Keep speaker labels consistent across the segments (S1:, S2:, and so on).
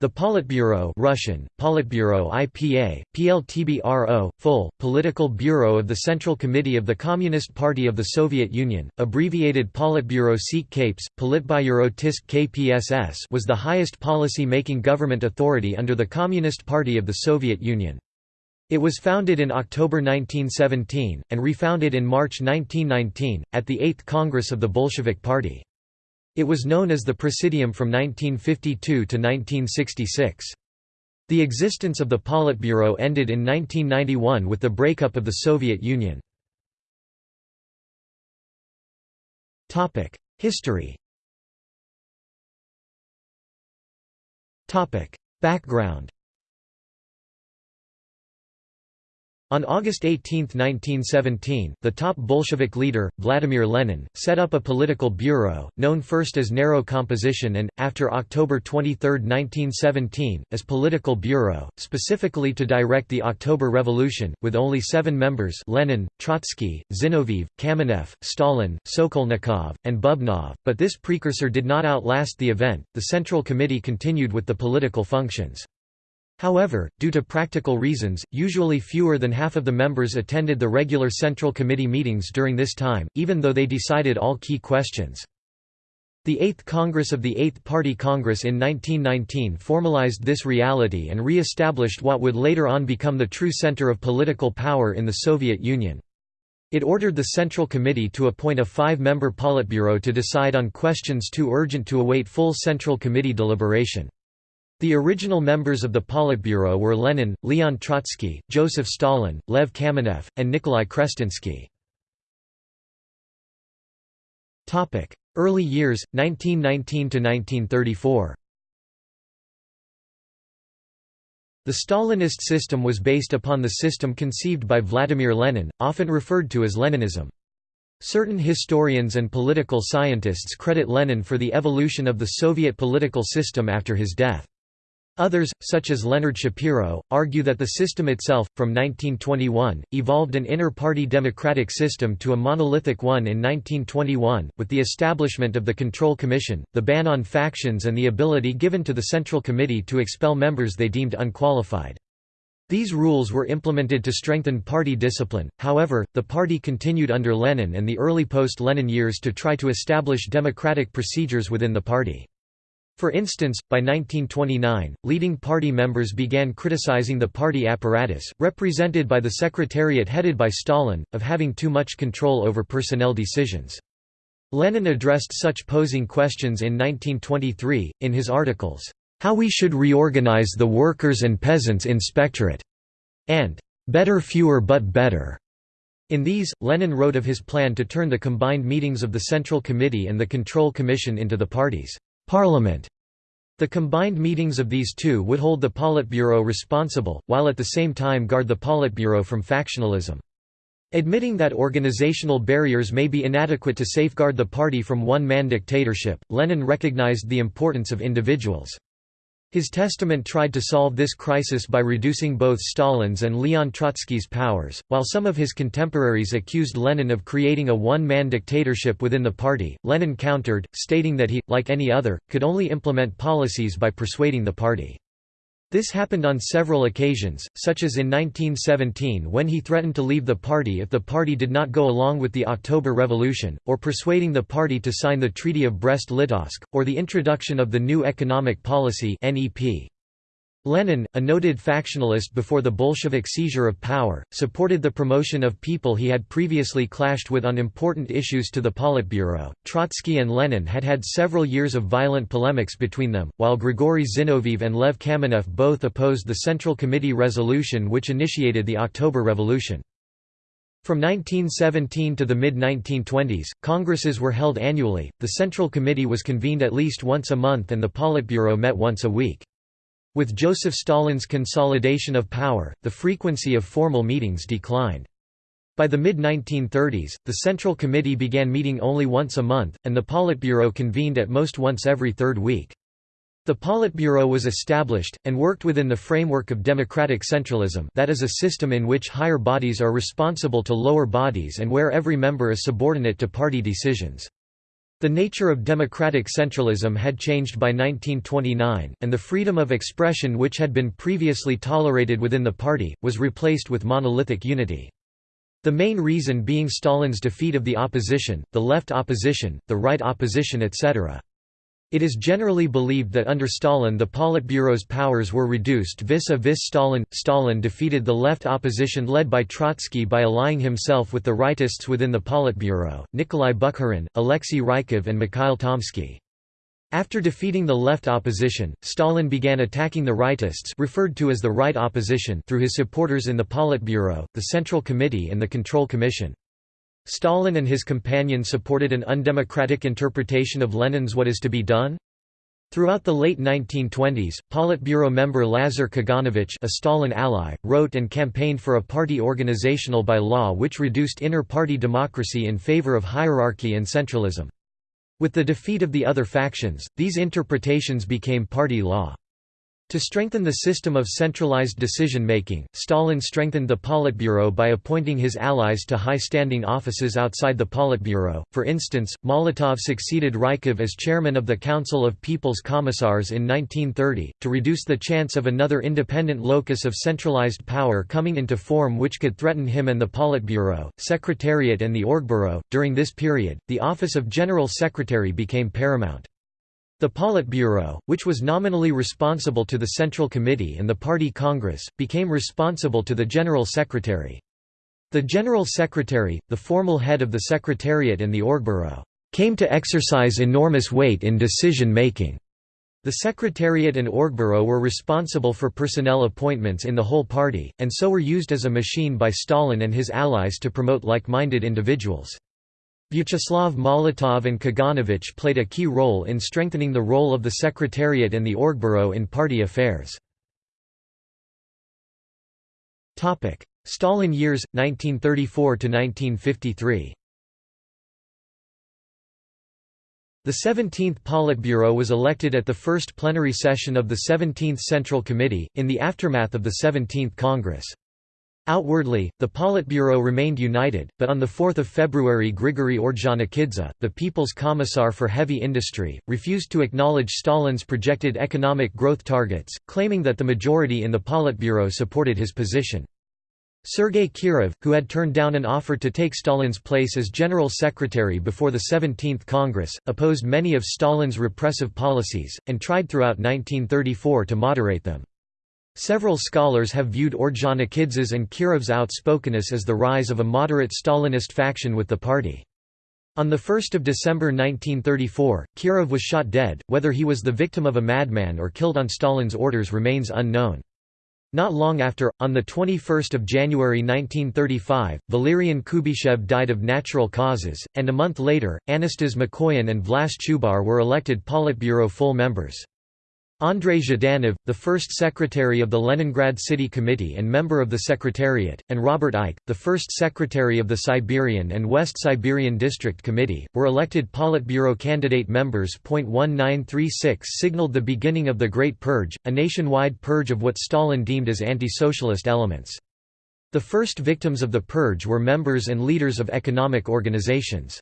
S1: The Politburo Russian, Politburo IPA, PLTBRO, full, political bureau of the Central Committee of the Communist Party of the Soviet Union, abbreviated Politburo Sikh Kapes, Politbyuro Tisk KPSS was the highest policy-making government authority under the Communist Party of the Soviet Union. It was founded in October 1917, and refounded in March 1919, at the Eighth Congress of the Bolshevik Party. It was known as the Presidium from 1952 to 1966. The existence of the Politburo ended in 1991 with the breakup of the Soviet Union. History Background On August 18, 1917, the top Bolshevik leader, Vladimir Lenin, set up a political bureau, known first as Narrow Composition and, after October 23, 1917, as Political Bureau, specifically to direct the October Revolution, with only seven members Lenin, Trotsky, Zinoviev, Kamenev, Stalin, Sokolnikov, and Bubnov, but this precursor did not outlast the event, the Central Committee continued with the political functions. However, due to practical reasons, usually fewer than half of the members attended the regular Central Committee meetings during this time, even though they decided all key questions. The Eighth Congress of the Eighth Party Congress in 1919 formalized this reality and re-established what would later on become the true center of political power in the Soviet Union. It ordered the Central Committee to appoint a five-member Politburo to decide on questions too urgent to await full Central Committee deliberation. The original members of the Politburo were Lenin, Leon Trotsky, Joseph Stalin, Lev Kamenev, and Nikolai Krestinsky. Early years, 1919–1934 The Stalinist system was based upon the system conceived by Vladimir Lenin, often referred to as Leninism. Certain historians and political scientists credit Lenin for the evolution of the Soviet political system after his death. Others, such as Leonard Schapiro, argue that the system itself, from 1921, evolved an inter-party democratic system to a monolithic one in 1921, with the establishment of the Control Commission, the ban on factions and the ability given to the Central Committee to expel members they deemed unqualified. These rules were implemented to strengthen party discipline, however, the party continued under Lenin and the early post-Lenin years to try to establish democratic procedures within the party. For instance, by 1929, leading party members began criticizing the party apparatus, represented by the secretariat headed by Stalin, of having too much control over personnel decisions. Lenin addressed such posing questions in 1923, in his articles, "'How We Should Reorganize the Workers' and Peasants' Inspectorate' and "'Better Fewer but Better'. In these, Lenin wrote of his plan to turn the combined meetings of the Central Committee and the Control Commission into the party's Parliament. The combined meetings of these two would hold the Politburo responsible, while at the same time guard the Politburo from factionalism. Admitting that organizational barriers may be inadequate to safeguard the party from one-man dictatorship, Lenin recognized the importance of individuals. His testament tried to solve this crisis by reducing both Stalin's and Leon Trotsky's powers, while some of his contemporaries accused Lenin of creating a one-man dictatorship within the party. Lenin countered, stating that he, like any other, could only implement policies by persuading the party. This happened on several occasions, such as in 1917 when he threatened to leave the party if the party did not go along with the October Revolution, or persuading the party to sign the Treaty of Brest-Litovsk, or the introduction of the New Economic Policy NEP. Lenin, a noted factionalist before the Bolshevik seizure of power, supported the promotion of people he had previously clashed with on important issues to the Politburo. Trotsky and Lenin had had several years of violent polemics between them, while Grigory Zinoviev and Lev Kamenev both opposed the Central Committee resolution which initiated the October Revolution. From 1917 to the mid-1920s, congresses were held annually, the Central Committee was convened at least once a month and the Politburo met once a week. With Joseph Stalin's consolidation of power, the frequency of formal meetings declined. By the mid-1930s, the Central Committee began meeting only once a month, and the Politburo convened at most once every third week. The Politburo was established, and worked within the framework of democratic centralism that is a system in which higher bodies are responsible to lower bodies and where every member is subordinate to party decisions. The nature of democratic centralism had changed by 1929, and the freedom of expression which had been previously tolerated within the party, was replaced with monolithic unity. The main reason being Stalin's defeat of the opposition, the left opposition, the right opposition etc. It is generally believed that under Stalin the Politburo's powers were reduced vis-a-vis Stalin. Stalin defeated the left opposition led by Trotsky by allying himself with the rightists within the Politburo, Nikolai Bukharin, Alexei Rykov and Mikhail Tomsky. After defeating the left opposition, Stalin began attacking the rightists referred to as the right opposition through his supporters in the Politburo, the Central Committee and the Control Commission. Stalin and his companions supported an undemocratic interpretation of Lenin's What is to be done? Throughout the late 1920s, Politburo member Lazar Kaganovich a Stalin ally, wrote and campaigned for a party organizational by law which reduced inner-party democracy in favor of hierarchy and centralism. With the defeat of the other factions, these interpretations became party law. To strengthen the system of centralized decision-making, Stalin strengthened the Politburo by appointing his allies to high-standing offices outside the Politburo. For instance, Molotov succeeded Rykov as chairman of the Council of People's Commissars in 1930, to reduce the chance of another independent locus of centralized power coming into form which could threaten him and the Politburo, Secretariat and the Orgburo. During this period, the office of General Secretary became paramount. The Politburo, which was nominally responsible to the Central Committee and the Party Congress, became responsible to the General Secretary. The General Secretary, the formal head of the Secretariat and the Orgburo, came to exercise enormous weight in decision-making. The Secretariat and Orgburo were responsible for personnel appointments in the whole party, and so were used as a machine by Stalin and his allies to promote like-minded individuals. Vyacheslav Molotov and Kaganovich played a key role in strengthening the role of the Secretariat and the Orgburo in party affairs. Stalin years, 1934–1953 The 17th Politburo was elected at the first plenary session of the 17th Central Committee, in the aftermath of the 17th Congress. Outwardly, the Politburo remained united, but on 4 February Grigory Ordzhonikidze, the People's Commissar for Heavy Industry, refused to acknowledge Stalin's projected economic growth targets, claiming that the majority in the Politburo supported his position. Sergei Kirov, who had turned down an offer to take Stalin's place as General Secretary before the 17th Congress, opposed many of Stalin's repressive policies, and tried throughout 1934 to moderate them. Several scholars have viewed Ordzhonikidze's and Kirov's outspokenness as the rise of a moderate Stalinist faction with the party. On 1 December 1934, Kirov was shot dead, whether he was the victim of a madman or killed on Stalin's orders remains unknown. Not long after, on 21 January 1935, Valerian Kuybyshev died of natural causes, and a month later, Anastas Mikoyan and Vlas Chubar were elected Politburo full members. Andrei Zhdanov, the first secretary of the Leningrad City Committee and member of the Secretariat, and Robert Eikhe, the first secretary of the Siberian and West Siberian District Committee, were elected Politburo candidate members. 1936 signaled the beginning of the Great Purge, a nationwide purge of what Stalin deemed as anti-socialist elements. The first victims of the purge were members and leaders of economic organizations.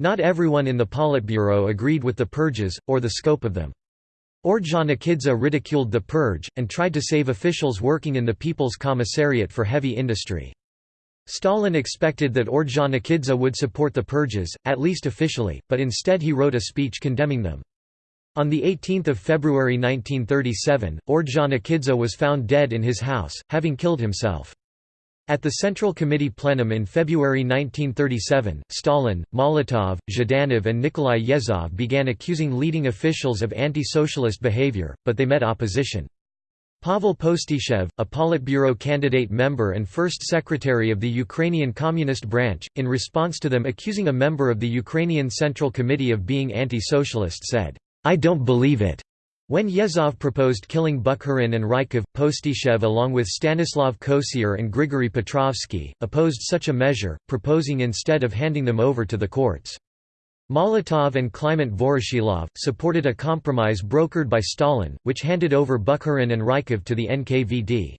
S1: Not everyone in the Politburo agreed with the purges, or the scope of them. Ordzhonikidze ridiculed the purge, and tried to save officials working in the People's Commissariat for Heavy Industry. Stalin expected that Ordzhonikidze would support the purges, at least officially, but instead he wrote a speech condemning them. On 18 February 1937, Ordzhonikidze was found dead in his house, having killed himself. At the Central Committee plenum in February 1937, Stalin, Molotov, Zhdanov and Nikolai Yezhov began accusing leading officials of anti-socialist behavior, but they met opposition. Pavel Postyshev, a Politburo candidate member and first secretary of the Ukrainian Communist Branch, in response to them accusing a member of the Ukrainian Central Committee of being anti-socialist said, "'I don't believe it' When Yezhov proposed killing Bukharin and Rykov, Postyshev along with Stanislav Kosior and Grigory Petrovsky, opposed such a measure, proposing instead of handing them over to the courts. Molotov and Kliment Voroshilov, supported a compromise brokered by Stalin, which handed over Bukharin and Rykov to the NKVD.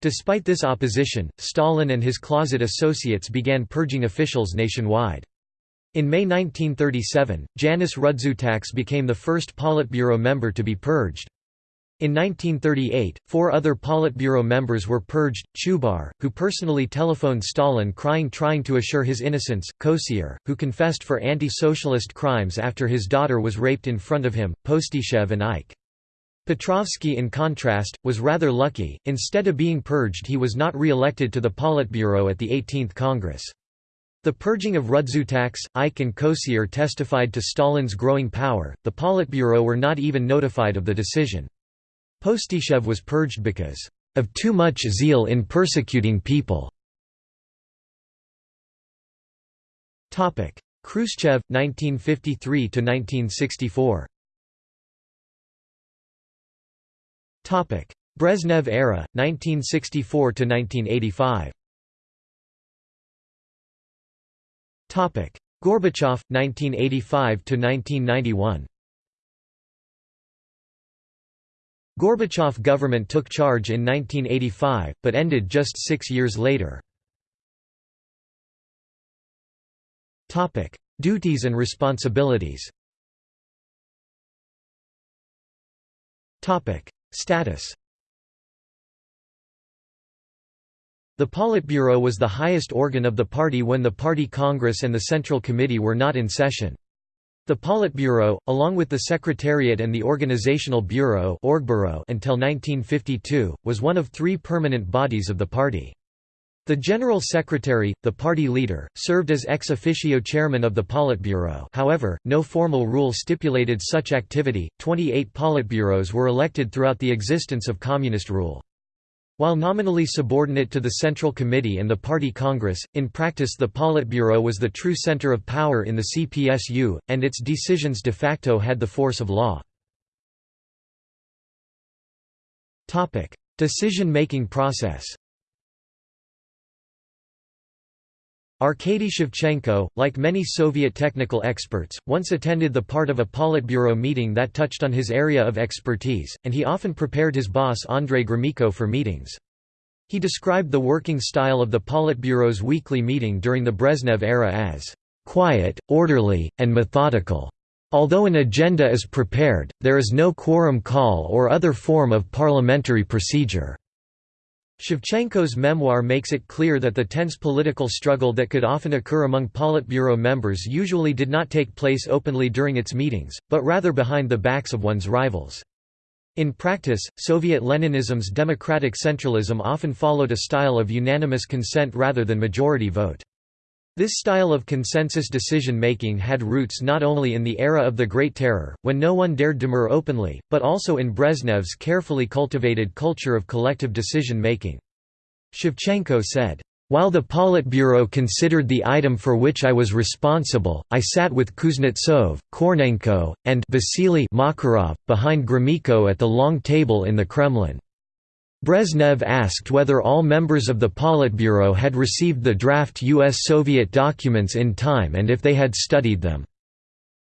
S1: Despite this opposition, Stalin and his closet associates began purging officials nationwide. In May 1937, Janis Rudzutaks became the first Politburo member to be purged. In 1938, four other Politburo members were purged, Chubar, who personally telephoned Stalin crying trying to assure his innocence, Kosior, who confessed for anti-socialist crimes after his daughter was raped in front of him, Postyshev and Eikhe. Petrovsky in contrast, was rather lucky, instead of being purged he was not re-elected to the Politburo at the 18th Congress. The purging of Rudzutaks, Eikhe and Kosior testified to Stalin's growing power, the Politburo were not even notified of the decision. Postyshev was purged because of too much zeal in persecuting people. Khrushchev 1953 to 1964. Topic: Brezhnev era 1964 Gorbachev 1985 to 1991. Gorbachev government took charge in 1985, but ended just six years later. Duties and responsibilities. Status The Politburo was the highest organ of the party when the party congress and the Central Committee were not in session. The Politburo, along with the Secretariat and the Organizational Bureau until 1952, was one of three permanent bodies of the party. The General Secretary, the party leader, served as ex officio chairman of the Politburo however, no formal rule stipulated such activity. 28 Politburos were elected throughout the existence of communist rule. While nominally subordinate to the Central Committee and the Party Congress, in practice the Politburo was the true center of power in the CPSU, and its decisions de facto had the force of law. Decision-making process Arkady Shevchenko, like many Soviet technical experts, once attended the part of a Politburo meeting that touched on his area of expertise, and he often prepared his boss Andrei Gromyko for meetings. He described the working style of the Politburo's weekly meeting during the Brezhnev era as quiet, orderly, and methodical. Although an agenda is prepared, there is no quorum call or other form of parliamentary procedure. Shevchenko's memoir makes it clear that the tense political struggle that could often occur among Politburo members usually did not take place openly during its meetings, but rather behind the backs of one's rivals. In practice, Soviet Leninism's democratic centralism often followed a style of unanimous consent rather than majority vote. This style of consensus decision-making had roots not only in the era of the Great Terror, when no one dared demur openly, but also in Brezhnev's carefully cultivated culture of collective decision-making. Shevchenko said, "...while the Politburo considered the item for which I was responsible, I sat with Kuznetsov, Korniyenko, and Vasily Makarov, behind Gromyko at the long table in the Kremlin." Brezhnev asked whether all members of the Politburo had received the draft U.S.-Soviet documents in time and if they had studied them.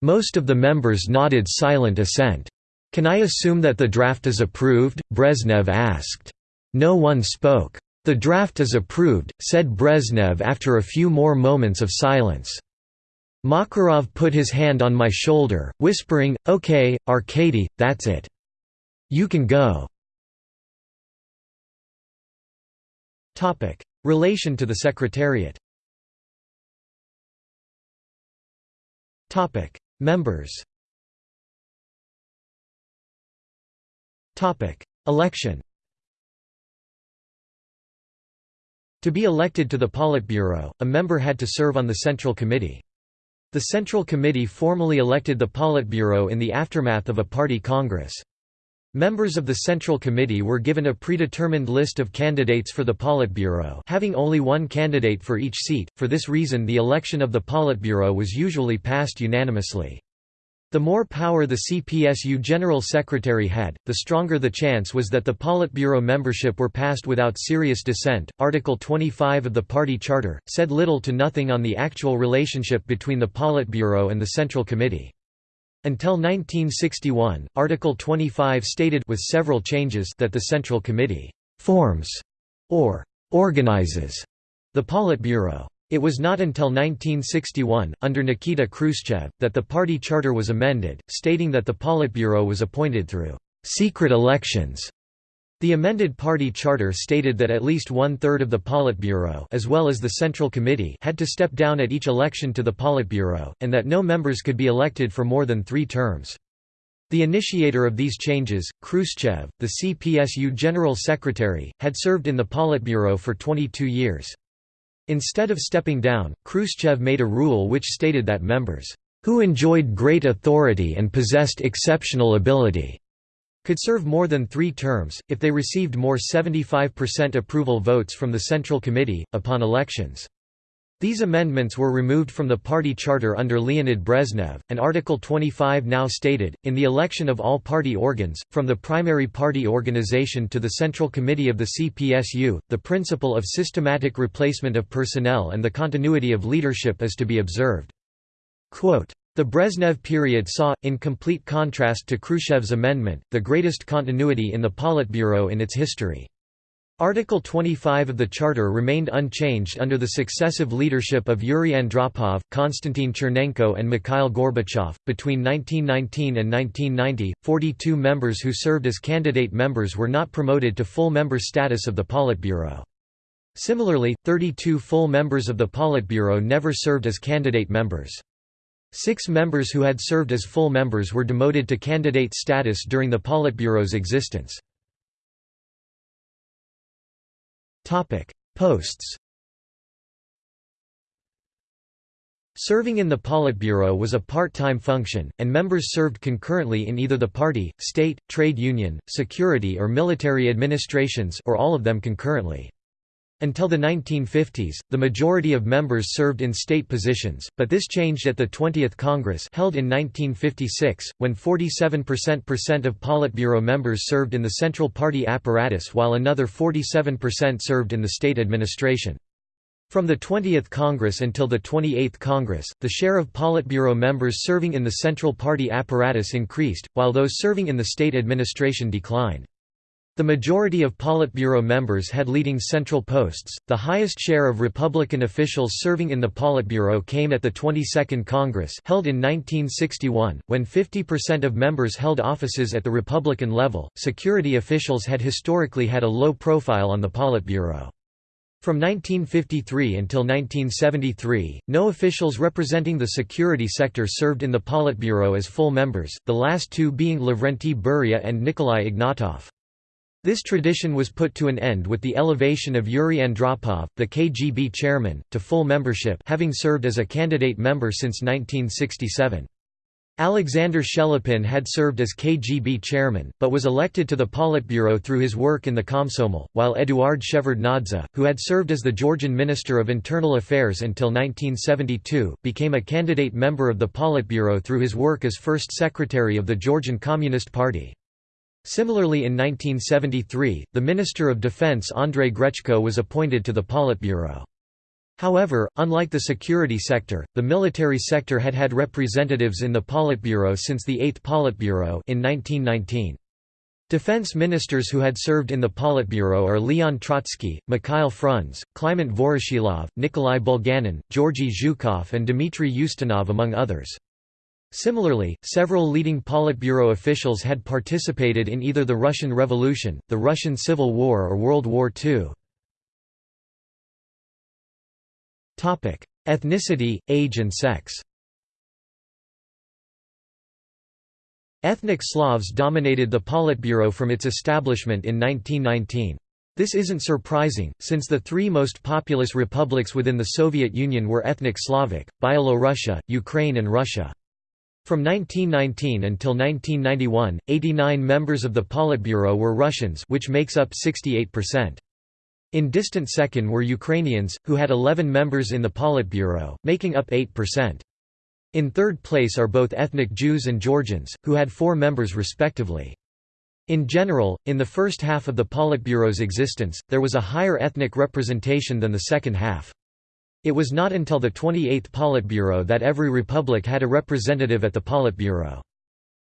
S1: Most of the members nodded silent assent. Can I assume that the draft is approved? Brezhnev asked. No one spoke. The draft is approved, said Brezhnev after a few more moments of silence. Makarov put his hand on my shoulder, whispering, OK, Arkady, that's it. You can go. Relation to the Secretariat. Members. Election. To be elected to the Politburo, a member had to serve on the Central Committee. The Central Committee formally elected the Politburo in the aftermath of a party congress. Members of the Central Committee were given a predetermined list of candidates for the Politburo having only one candidate for each seat, for this reason the election of the Politburo was usually passed unanimously. The more power the CPSU General Secretary had, the stronger the chance was that the Politburo membership were passed without serious dissent. Article 25 of the party charter said little to nothing on the actual relationship between the Politburo and the Central Committee. Until 1961, Article 25 stated with several changes that the Central Committee «forms» or «organizes» the Politburo. It was not until 1961, under Nikita Khrushchev, that the party charter was amended, stating that the Politburo was appointed through secret elections. The amended party charter stated that at least one-third of the Politburo as well as the Central Committee had to step down at each election to the Politburo, and that no members could be elected for more than three terms. The initiator of these changes, Khrushchev, the CPSU General Secretary, had served in the Politburo for 22 years. Instead of stepping down, Khrushchev made a rule which stated that members, "...who enjoyed great authority and possessed exceptional ability," could serve more than three terms, if they received more 75% approval votes from the Central Committee, upon elections. These amendments were removed from the party charter under Leonid Brezhnev, and Article 25 now stated, in the election of all party organs, from the primary party organization to the Central Committee of the CPSU, the principle of systematic replacement of personnel and the continuity of leadership is to be observed. Quote, the Brezhnev period saw, in complete contrast to Khrushchev's amendment, the greatest continuity in the Politburo in its history. Article 25 of the Charter remained unchanged under the successive leadership of Yuri Andropov, Konstantin Chernenko, and Mikhail Gorbachev. Between 1919 and 1990, 42 members who served as candidate members were not promoted to full member status of the Politburo. Similarly, 32 full members of the Politburo never served as candidate members. Six members who had served as full members were demoted to candidate status during the Politburo's existence. Posts Serving in the Politburo was a part-time function, and members served concurrently in either the party, state, trade union, security or military administrations or all of them concurrently. Until the 1950s, the majority of members served in state positions, but this changed at the 20th Congress held in 1956, when 47% of Politburo members served in the Central Party apparatus while another 47% served in the state administration. From the 20th Congress until the 28th Congress, the share of Politburo members serving in the Central Party apparatus increased, while those serving in the state administration declined. The majority of Politburo members had leading central posts. The highest share of Republican officials serving in the Politburo came at the 22nd Congress, held in 1961, when 50% of members held offices at the Republican level. Security officials had historically had a low profile on the Politburo. From 1953 until 1973, no officials representing the security sector served in the Politburo as full members, the last two being Lavrentiy Beria and Nikolai Ignatov. This tradition was put to an end with the elevation of Yuri Andropov, the KGB chairman, to full membership having served as a candidate member since 1967. Alexander Shelepin had served as KGB chairman, but was elected to the Politburo through his work in the Komsomol, while Eduard Shevardnadze, who had served as the Georgian Minister of Internal Affairs until 1972, became a candidate member of the Politburo through his work as first secretary of the Georgian Communist Party. Similarly in 1973, the Minister of Defense Andrei Grechko was appointed to the Politburo. However, unlike the security sector, the military sector had had representatives in the Politburo since the 8th Politburo in 1919. Defense ministers who had served in the Politburo are Leon Trotsky, Mikhail Frunze, Kliment Voroshilov, Nikolai Bulganin, Georgy Zhukov and Dmitry Ustinov among others. Similarly, several leading Politburo officials had participated in either the Russian Revolution, the Russian Civil War or World War II. Ethnicity, age and sex Ethnic Slavs dominated the Politburo from its establishment in 1919. This isn't surprising, since the three most populous republics within the Soviet Union were ethnic Slavic, Byelorussia, Ukraine and Russia. From 1919 until 1991, 89 members of the Politburo were Russians which makes up 68%. In distant second were Ukrainians, who had 11 members in the Politburo, making up 8%. In third place are both ethnic Jews and Georgians, who had four members respectively. In general, in the first half of the Politburo's existence, there was a higher ethnic representation than the second half. It was not until the 28th Politburo that every republic had a representative at the Politburo.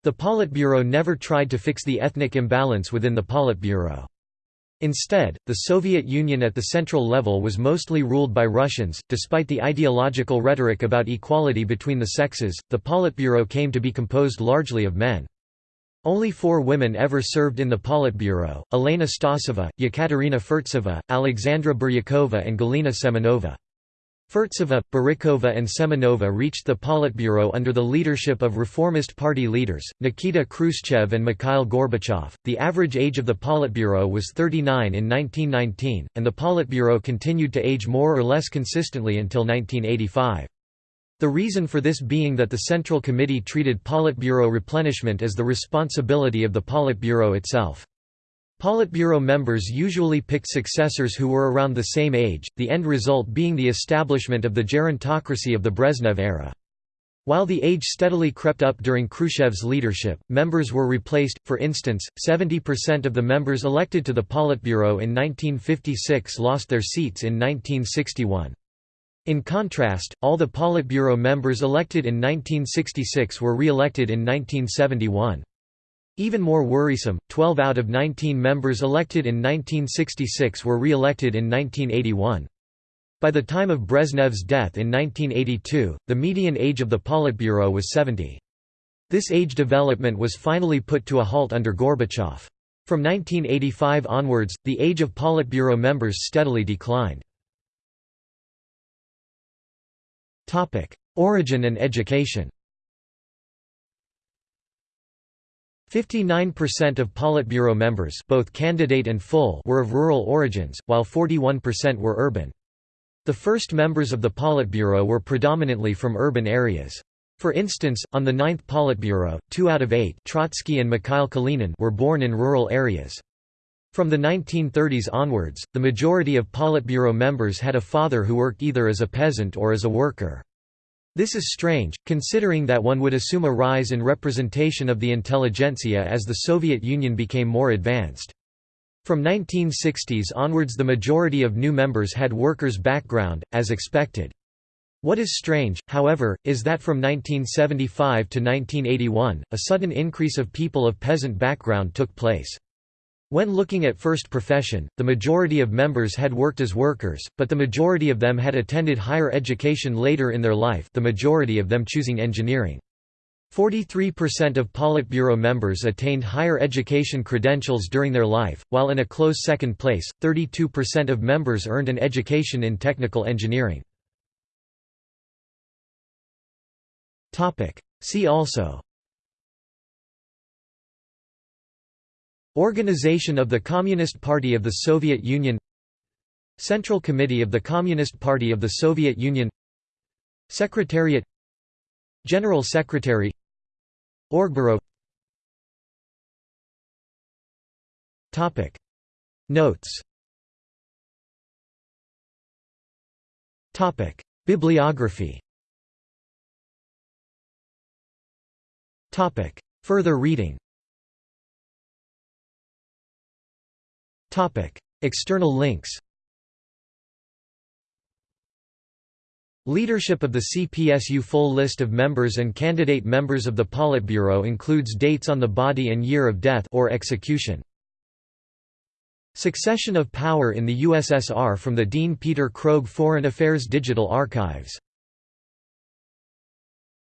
S1: The Politburo never tried to fix the ethnic imbalance within the Politburo. Instead, the Soviet Union at the central level was mostly ruled by Russians. Despite the ideological rhetoric about equality between the sexes, the Politburo came to be composed largely of men. Only four women ever served in the Politburo, Elena Stasova, Yekaterina Furtseva, Alexandra Biryukova and Galina Semenova. Furtseva, Biryukova and Semenova reached the Politburo under the leadership of Reformist Party leaders, Nikita Khrushchev and Mikhail Gorbachev. The average age of the Politburo was 39 in 1919, and the Politburo continued to age more or less consistently until 1985. The reason for this being that the Central Committee treated Politburo replenishment as the responsibility of the Politburo itself. Politburo members usually picked successors who were around the same age, the end result being the establishment of the gerontocracy of the Brezhnev era. While the age steadily crept up during Khrushchev's leadership, members were replaced, for instance, 70% of the members elected to the Politburo in 1956 lost their seats in 1961. In contrast, all the Politburo members elected in 1966 were re-elected in 1971. Even more worrisome, 12 out of 19 members elected in 1966 were re-elected in 1981. By the time of Brezhnev's death in 1982, the median age of the Politburo was 70. This age development was finally put to a halt under Gorbachev. From 1985 onwards, the age of Politburo members steadily declined. Origin and education 59% of Politburo members both candidate and full were of rural origins, while 41% were urban. The first members of the Politburo were predominantly from urban areas. For instance, on the ninth Politburo, two out of eight Trotsky and Mikhail Kalinin were born in rural areas. From the 1930s onwards, the majority of Politburo members had a father who worked either as a peasant or as a worker. This is strange, considering that one would assume a rise in representation of the intelligentsia as the Soviet Union became more advanced. From 1960s onwards the majority of new members had workers' background, as expected. What is strange, however, is that from 1975 to 1981, a sudden increase of people of peasant background took place. When looking at first profession, the majority of members had worked as workers, but the majority of them had attended higher education later in their life the majority of them choosing engineering. 43% of Politburo members attained higher education credentials during their life, while in a close second place, 32% of members earned an education in technical engineering. See also Organization of the Communist Party of the Soviet Union Central Committee of the Communist Party of the Soviet Union Secretariat General Secretary Orgburo Topic. Notes Topic. Bibliography Topic. Further reading External links Leadership of the CPSU Full list of members and candidate members of the Politburo includes dates on the body and year of death or execution. Succession of power in the USSR from the Dean Peter Krogh Foreign Affairs Digital Archives